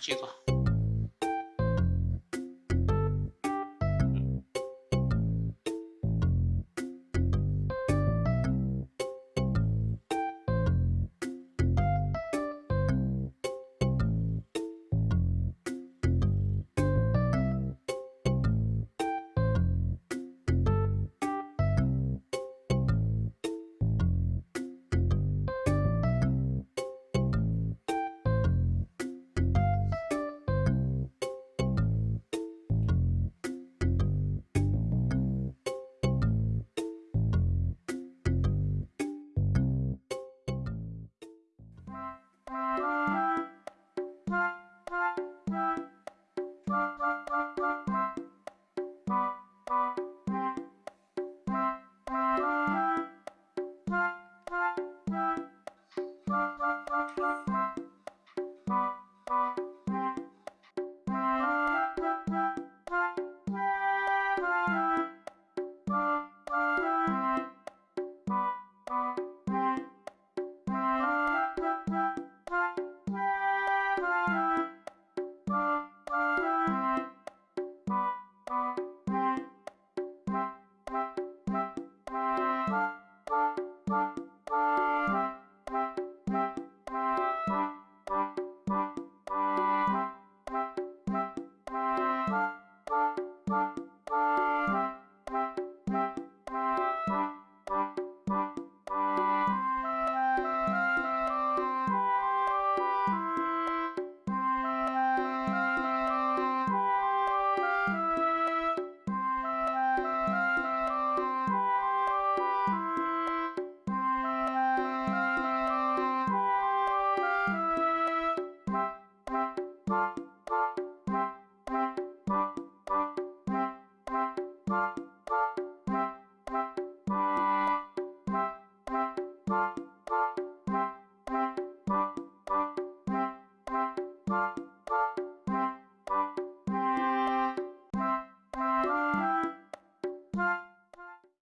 结果。